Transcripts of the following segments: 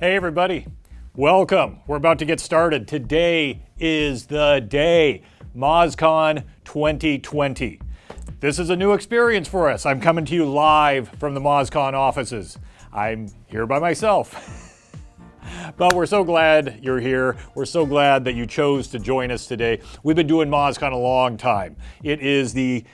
Hey, everybody. Welcome. We're about to get started. Today is the day, MozCon 2020. This is a new experience for us. I'm coming to you live from the MozCon offices. I'm here by myself. but we're so glad you're here. We're so glad that you chose to join us today. We've been doing MozCon a long time. It is the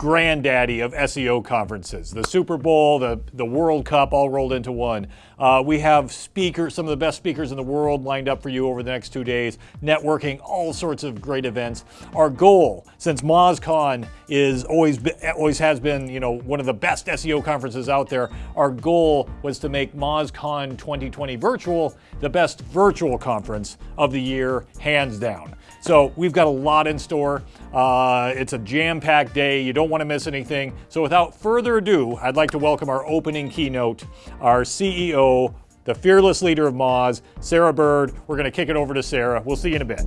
granddaddy of SEO conferences. The Super Bowl, the, the World Cup, all rolled into one. Uh, we have speakers, some of the best speakers in the world lined up for you over the next two days, networking, all sorts of great events. Our goal, since MozCon is always, always has been, you know, one of the best SEO conferences out there, our goal was to make MozCon 2020 virtual the best virtual conference of the year, hands down. So we've got a lot in store. Uh, it's a jam-packed day. You don't want to miss anything. So without further ado, I'd like to welcome our opening keynote, our CEO, the fearless leader of Moz, Sarah Bird. We're going to kick it over to Sarah. We'll see you in a bit.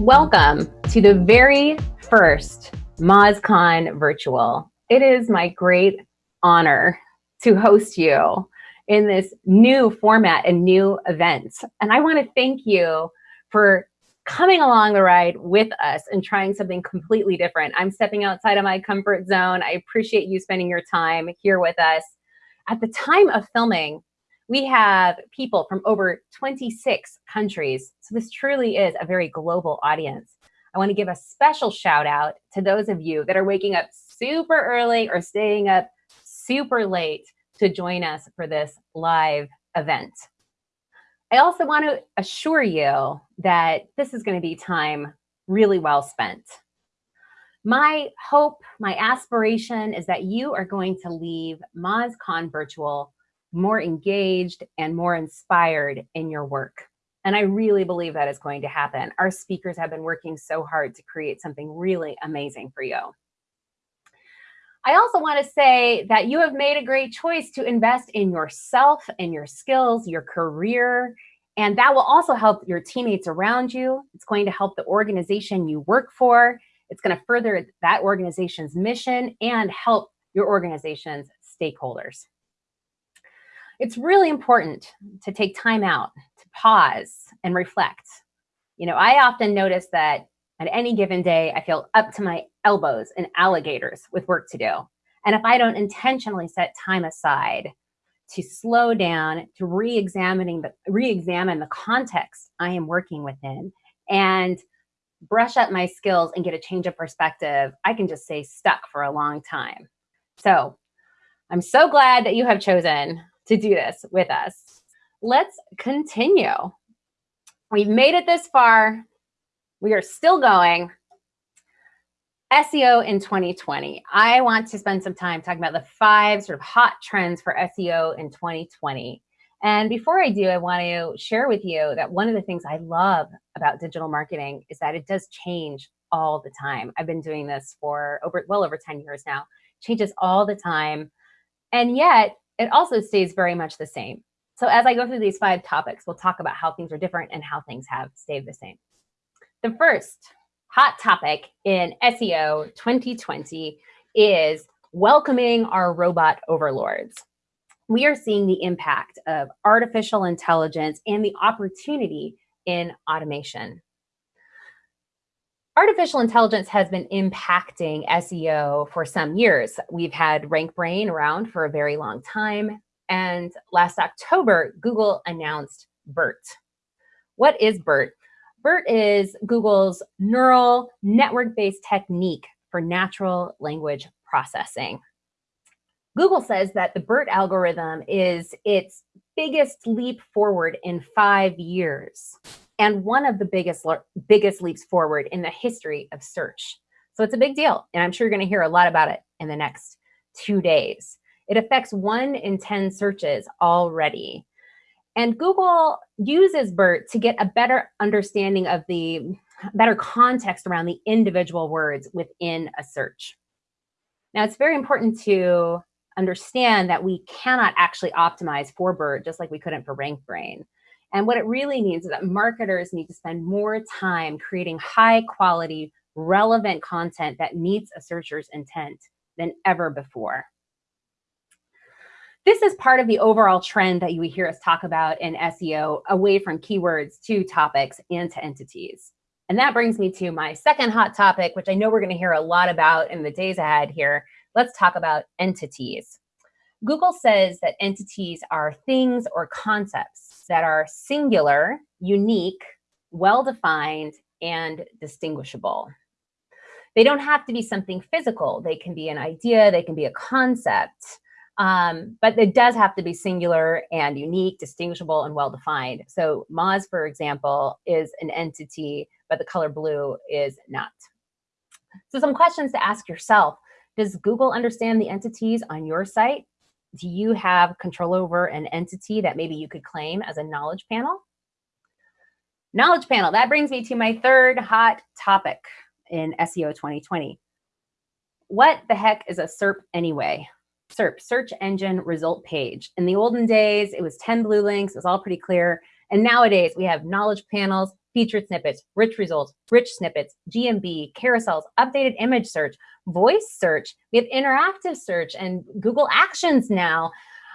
Welcome to the very first MozCon virtual. It is my great honor to host you in this new format and new event. And I want to thank you for coming along the ride with us and trying something completely different. I'm stepping outside of my comfort zone. I appreciate you spending your time here with us. At the time of filming, we have people from over 26 countries. So this truly is a very global audience. I want to give a special shout out to those of you that are waking up super early or staying up super late to join us for this live event. I also want to assure you that this is going to be time really well spent. My hope, my aspiration is that you are going to leave MozCon Virtual more engaged and more inspired in your work. And I really believe that is going to happen. Our speakers have been working so hard to create something really amazing for you. I also want to say that you have made a great choice to invest in yourself and your skills, your career, and that will also help your teammates around you. It's going to help the organization you work for. It's going to further that organization's mission and help your organization's stakeholders. It's really important to take time out, to pause and reflect. You know, I often notice that at any given day, I feel up to my elbows and alligators with work to do. And if I don't intentionally set time aside to slow down, to re-examining the re-examine the context I am working within and brush up my skills and get a change of perspective, I can just stay stuck for a long time. So I'm so glad that you have chosen to do this with us. Let's continue. We've made it this far. We are still going. SEO in 2020. I want to spend some time talking about the five sort of hot trends for SEO in 2020. And before I do, I want to share with you that one of the things I love about digital marketing is that it does change all the time. I've been doing this for over well over 10 years now. Changes all the time. And yet it also stays very much the same. So as I go through these five topics, we'll talk about how things are different and how things have stayed the same. The first hot topic in SEO 2020 is welcoming our robot overlords. We are seeing the impact of artificial intelligence and the opportunity in automation. Artificial intelligence has been impacting SEO for some years. We've had RankBrain around for a very long time. And last October, Google announced BERT. What is BERT? BERT is Google's neural network-based technique for natural language processing. Google says that the BERT algorithm is its biggest leap forward in five years and one of the biggest, biggest leaps forward in the history of search. So it's a big deal. And I'm sure you're going to hear a lot about it in the next two days. It affects one in 10 searches already. And Google uses BERT to get a better understanding of the better context around the individual words within a search. Now, it's very important to understand that we cannot actually optimize for BERT just like we couldn't for RankBrain. And what it really means is that marketers need to spend more time creating high quality, relevant content that meets a searcher's intent than ever before. This is part of the overall trend that you hear us talk about in SEO away from keywords to topics and to entities. And that brings me to my second hot topic, which I know we're going to hear a lot about in the days ahead here. Let's talk about entities. Google says that entities are things or concepts that are singular, unique, well-defined, and distinguishable. They don't have to be something physical. They can be an idea, they can be a concept, um, but it does have to be singular and unique, distinguishable, and well-defined. So Moz, for example, is an entity, but the color blue is not. So some questions to ask yourself. Does Google understand the entities on your site? Do you have control over an entity that maybe you could claim as a knowledge panel? Knowledge panel, that brings me to my third hot topic in SEO 2020. What the heck is a SERP anyway? SERP, search engine result page. In the olden days, it was 10 blue links, it was all pretty clear. And nowadays we have knowledge panels, featured snippets, rich results, rich snippets, GMB, carousels, updated image search, voice search, we have interactive search and Google Actions now.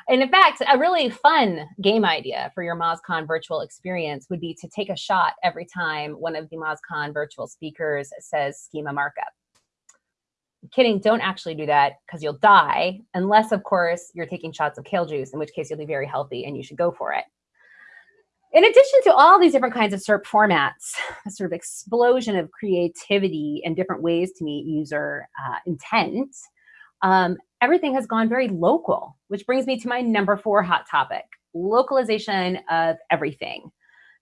And in fact, a really fun game idea for your MozCon virtual experience would be to take a shot every time one of the MozCon virtual speakers says schema markup. Kidding, don't actually do that because you'll die, unless, of course, you're taking shots of kale juice, in which case you'll be very healthy and you should go for it. In addition to all these different kinds of SERP formats, a sort of explosion of creativity and different ways to meet user uh, intent, um, everything has gone very local, which brings me to my number four hot topic, localization of everything.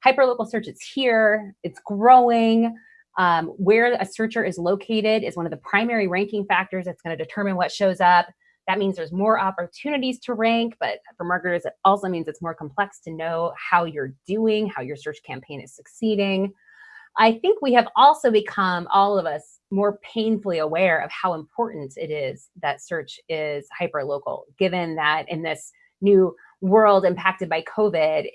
Hyperlocal search is here, it's growing. Um, where a searcher is located is one of the primary ranking factors that's going to determine what shows up. That means there's more opportunities to rank, but for marketers, it also means it's more complex to know how you're doing, how your search campaign is succeeding. I think we have also become, all of us, more painfully aware of how important it is that search is hyper local, given that in this new world impacted by COVID,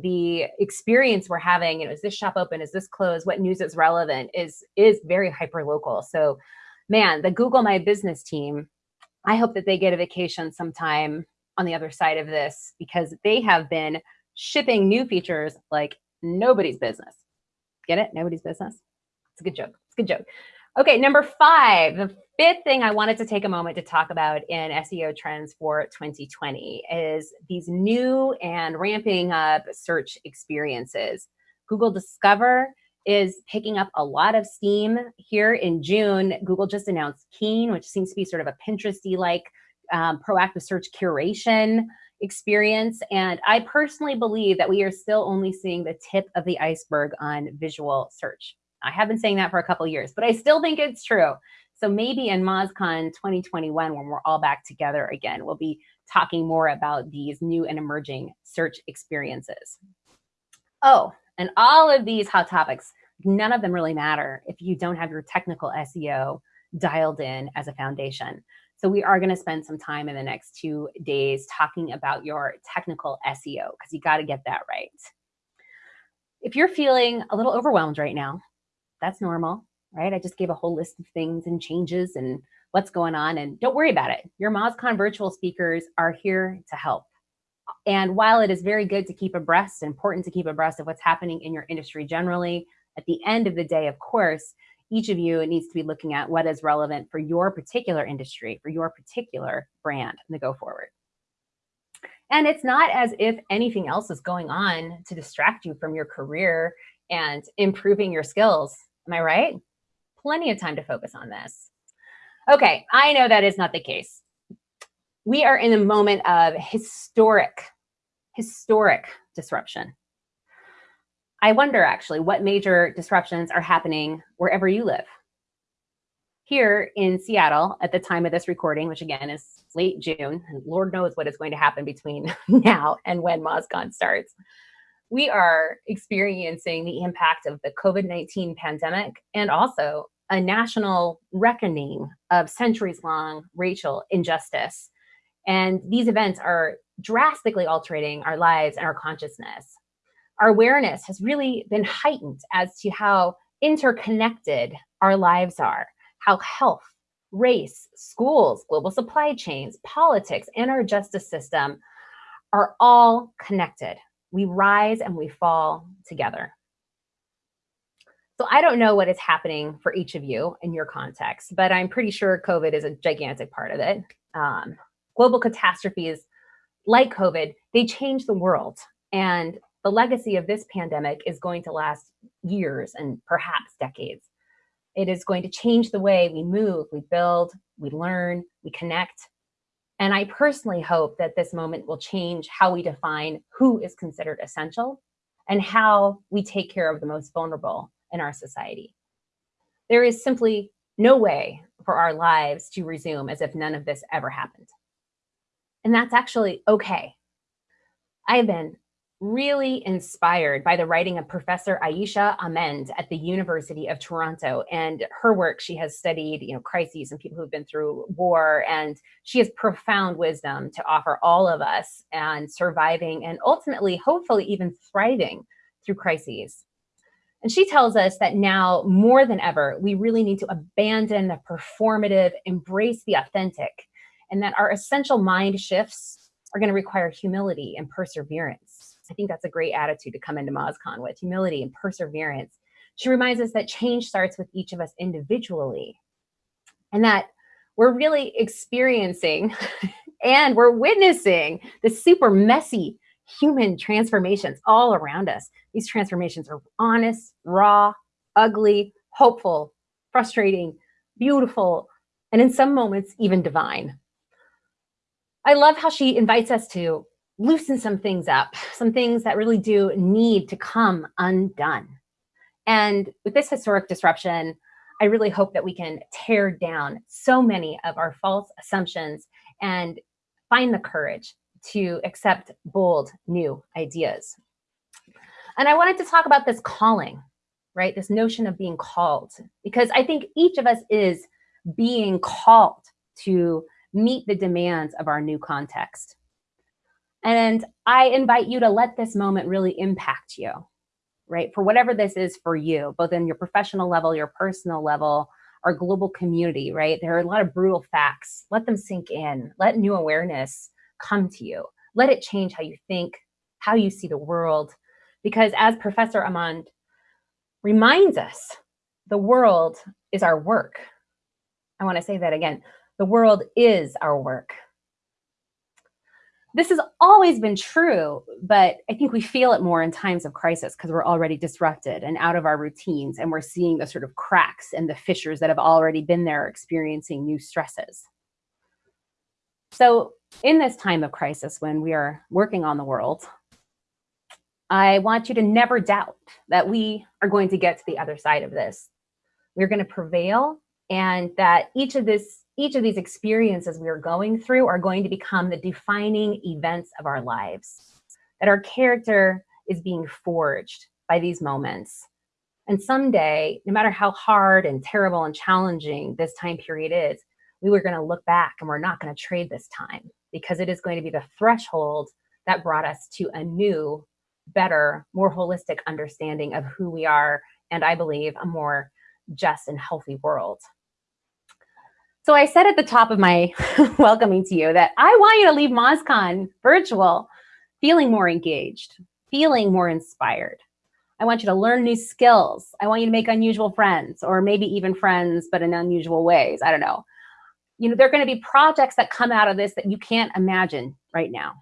the experience we're having, you know, is this shop open? Is this closed? What news is relevant? Is is very hyper local. So, man, the Google My Business team I hope that they get a vacation sometime on the other side of this because they have been shipping new features like nobody's business. Get it? Nobody's business. It's a good joke. It's a good joke. Okay, number five, the fifth thing I wanted to take a moment to talk about in SEO trends for 2020 is these new and ramping up search experiences. Google Discover is picking up a lot of steam here in June. Google just announced Keen, which seems to be sort of a Pinteresty like um, proactive search curation experience. And I personally believe that we are still only seeing the tip of the iceberg on visual search. I have been saying that for a couple years, but I still think it's true. So maybe in MozCon 2021, when we're all back together again, we'll be talking more about these new and emerging search experiences. Oh, and all of these hot topics, none of them really matter if you don't have your technical SEO dialed in as a foundation. So we are going to spend some time in the next two days talking about your technical SEO because you got to get that right. If you're feeling a little overwhelmed right now, that's normal, right? I just gave a whole list of things and changes and what's going on and don't worry about it. Your MozCon virtual speakers are here to help. And while it is very good to keep abreast, important to keep abreast of what's happening in your industry generally, at the end of the day, of course, each of you needs to be looking at what is relevant for your particular industry, for your particular brand in the go forward. And it's not as if anything else is going on to distract you from your career and improving your skills. Am I right? Plenty of time to focus on this. Okay, I know that is not the case we are in a moment of historic, historic disruption. I wonder actually what major disruptions are happening wherever you live. Here in Seattle, at the time of this recording, which again is late June, and Lord knows what is going to happen between now and when MozCon starts, we are experiencing the impact of the COVID-19 pandemic and also a national reckoning of centuries-long racial injustice and these events are drastically altering our lives and our consciousness. our awareness has really been heightened as to how interconnected our lives are, how health, race, schools, global supply chains, politics, and our justice system are all connected. We rise and we fall together. So I don't know what is happening for each of you in your context, but I'm pretty sure COVID is a gigantic part of it. Um, global catastrophes like COVID, they change the world. And the legacy of this pandemic is going to last years and perhaps decades. It is going to change the way we move, we build, we learn, we connect. And I personally hope that this moment will change how we define who is considered essential and how we take care of the most vulnerable in our society. There is simply no way for our lives to resume as if none of this ever happened. And that's actually okay. I have been really inspired by the writing of Professor Aisha Ahmad at the University of Toronto. And her work, she has studied, you know, crises and people who've been through war, and she has profound wisdom to offer all of us and surviving and ultimately, hopefully, even thriving through crises. And she tells us that now more than ever, we really need to abandon the performative, embrace the authentic, and that our essential mind shifts are going to require humility and perseverance. I think that's a great attitude to come into MozCon with humility and perseverance. She reminds us that change starts with each of us individually and that we're really experiencing and we're witnessing the super messy human transformations all around us. These transformations are honest, raw, ugly, hopeful, frustrating, beautiful, and in some moments, even divine. I love how she invites us to loosen some things up, some things that really do need to come undone. And with this historic disruption, I really hope that we can tear down so many of our false assumptions and find the courage to accept bold new ideas. And I wanted to talk about this calling, right? This notion of being called, because I think each of us is being called to meet the demands of our new context. And I invite you to let this moment really impact you, right? For whatever this is for you, both in your professional level, your personal level, our global community, right? There are a lot of brutal facts. Let them sink in. Let new awareness come to you. Let it change how you think, how you see the world. Because as Professor Ahmad reminds us, the world is our work. I want to say that again. The world is our work. This has always been true, but I think we feel it more in times of crisis because we're already disrupted and out of our routines, and we're seeing the sort of cracks and the fissures that have already been there experiencing new stresses. So in this time of crisis, when we are working on the world, I want you to never doubt that we are going to get to the other side of this. We're going to prevail and that each of this each of these experiences we are going through are going to become the defining events of our lives. That our character is being forged by these moments. And someday, no matter how hard and terrible and challenging this time period is, we were going to look back and we're not going to trade this time because it is going to be the threshold that brought us to a new, better, more holistic understanding of who we are, and I believe a more just and healthy world. So I said at the top of my welcoming to you that I want you to leave MozCon virtual feeling more engaged, feeling more inspired. I want you to learn new skills. I want you to make unusual friends or maybe even friends, but in unusual ways. I don't know you know, there are going to be projects that come out of this that you can't imagine right now.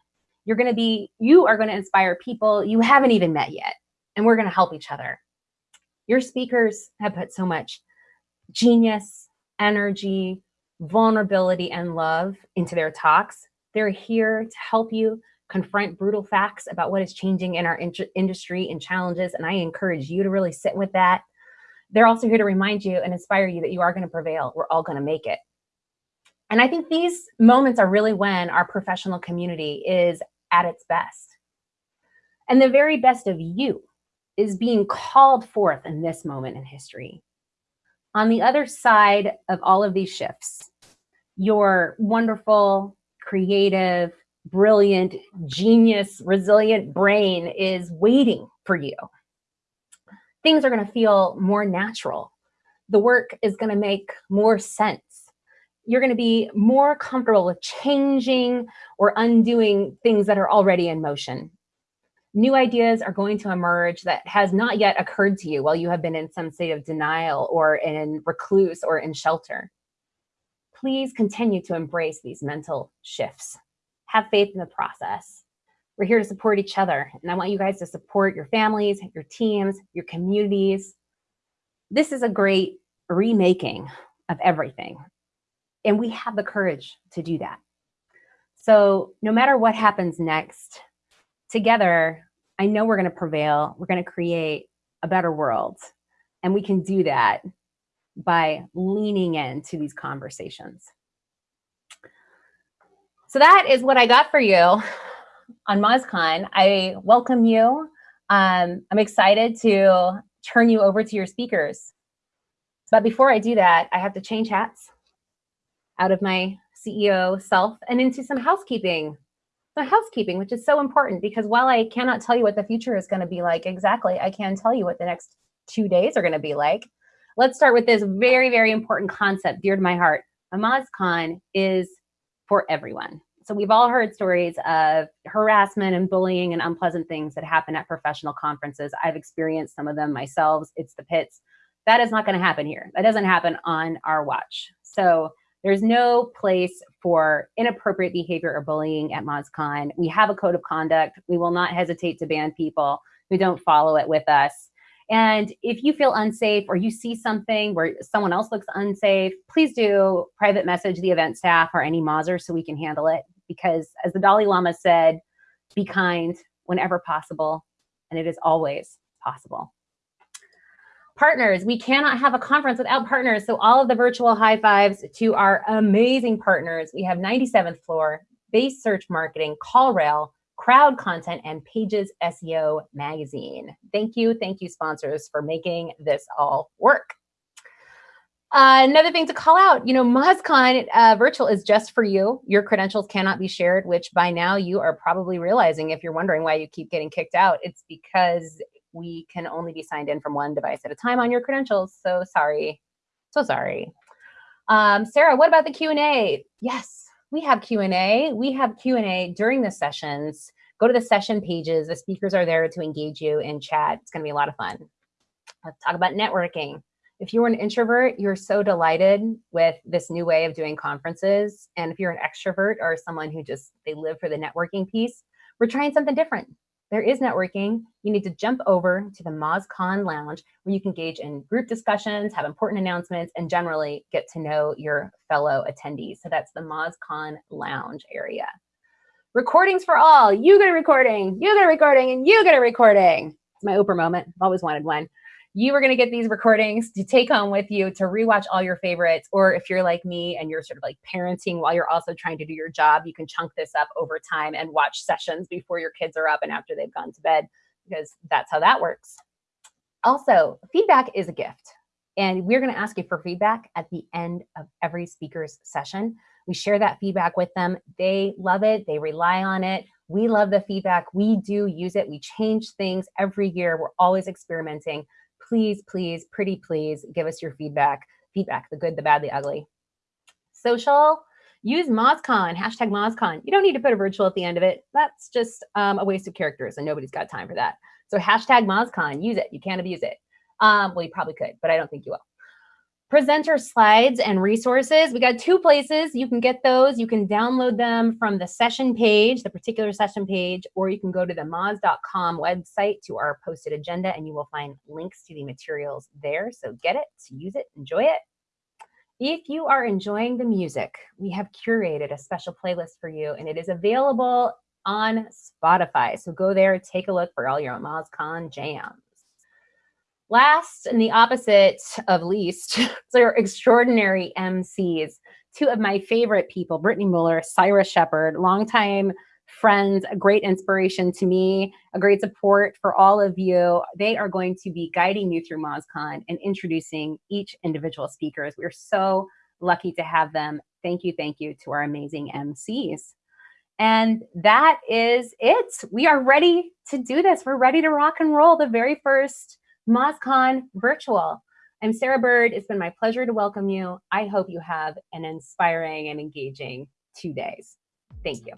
You're going to be, you are going to inspire people you haven't even met yet, and we're going to help each other. Your speakers have put so much genius, energy, vulnerability, and love into their talks. They're here to help you confront brutal facts about what is changing in our in industry and challenges. And I encourage you to really sit with that. They're also here to remind you and inspire you that you are going to prevail. We're all going to make it. And I think these moments are really when our professional community is at its best. And the very best of you is being called forth in this moment in history. On the other side of all of these shifts, your wonderful, creative, brilliant, genius, resilient brain is waiting for you. Things are going to feel more natural. The work is going to make more sense. You're going to be more comfortable with changing or undoing things that are already in motion. New ideas are going to emerge that has not yet occurred to you while you have been in some state of denial or in recluse or in shelter. Please continue to embrace these mental shifts. Have faith in the process we're here to support each other. And I want you guys to support your families, your teams, your communities. This is a great remaking of everything. And we have the courage to do that. So no matter what happens next, together, I know we're going to prevail. We're going to create a better world. And we can do that by leaning into these conversations. So that is what I got for you on MozCon. I welcome you. Um, I'm excited to turn you over to your speakers. But before I do that, I have to change hats out of my CEO self and into some housekeeping. Some housekeeping, which is so important because while I cannot tell you what the future is going to be like exactly, I can tell you what the next two days are going to be like. Let's start with this very, very important concept dear to my heart. MozCon is for everyone. So we've all heard stories of harassment and bullying and unpleasant things that happen at professional conferences. I've experienced some of them myself. It's the pits. That is not going to happen here. That doesn't happen on our watch. So there's no place for inappropriate behavior or bullying at MozCon. We have a code of conduct. We will not hesitate to ban people who don't follow it with us. And if you feel unsafe or you see something where someone else looks unsafe, please do private message the event staff or any Mozzer so we can handle it because as the Dalai Lama said, be kind whenever possible, and it is always possible. Partners, we cannot have a conference without partners. So all of the virtual high fives to our amazing partners. We have 97th floor, base search marketing, CallRail, crowd content, and Pages SEO magazine. Thank you, thank you sponsors for making this all work. Uh, another thing to call out, you know, MozCon uh, virtual is just for you. Your credentials cannot be shared, which by now you are probably realizing if you're wondering why you keep getting kicked out, it's because we can only be signed in from one device at a time on your credentials. So sorry, so sorry. Um, Sarah, what about the Q&A? Yes, we have Q&A. We have Q&A during the sessions. Go to the session pages. The speakers are there to engage you in chat. It's going to be a lot of fun. Let's talk about networking if you're an introvert, you're so delighted with this new way of doing conferences. And if you're an extrovert or someone who just, they live for the networking piece, we're trying something different. There is networking. You need to jump over to the MozCon Lounge where you can engage in group discussions, have important announcements, and generally get to know your fellow attendees. So that's the MozCon Lounge area. Recordings for all. You get a recording, you get a recording, and you get a recording. It's my Oprah moment. I've always wanted one you are going to get these recordings to take home with you to rewatch all your favorites. Or if you're like me and you're sort of like parenting while you're also trying to do your job, you can chunk this up over time and watch sessions before your kids are up and after they've gone to bed, because that's how that works. Also, feedback is a gift. And we're going to ask you for feedback at the end of every speaker's session. We share that feedback with them. They love it. They rely on it. We love the feedback. We do use it. We change things every year. We're always experimenting please, please, pretty please give us your feedback. Feedback, the good, the bad, the ugly. Social, use MozCon, hashtag MozCon. You don't need to put a virtual at the end of it. That's just um, a waste of characters and nobody's got time for that. So hashtag MozCon, use it. You can't abuse it. Um, well, you probably could, but I don't think you will presenter slides and resources. We got two places. You can get those. You can download them from the session page, the particular session page, or you can go to the moz.com website to our posted agenda and you will find links to the materials there. So get it, use it, enjoy it. If you are enjoying the music, we have curated a special playlist for you and it is available on Spotify. So go there, take a look for all your MozCon jams. Last and the opposite of least, they're extraordinary MCs. Two of my favorite people, Britney Muller, Cyrus Shepard, longtime friends, a great inspiration to me, a great support for all of you. They are going to be guiding you through MozCon and introducing each individual speakers. We're so lucky to have them. Thank you, thank you to our amazing MCs. And that is it. We are ready to do this. We're ready to rock and roll the very first MozCon virtual. I'm Sarah Bird. It's been my pleasure to welcome you. I hope you have an inspiring and engaging two days. Thank you.